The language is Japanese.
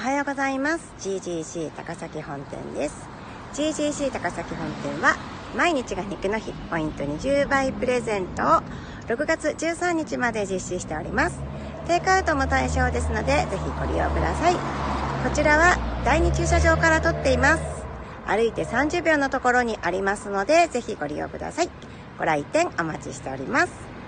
おはようございます。GGC 高崎本店です。GGC 高崎本店は毎日が肉の日ポイント20倍プレゼントを6月13日まで実施しております。テイクアウトも対象ですのでぜひご利用ください。こちらは第2駐車場から撮っています。歩いて30秒のところにありますのでぜひご利用ください。ご来店お待ちしております。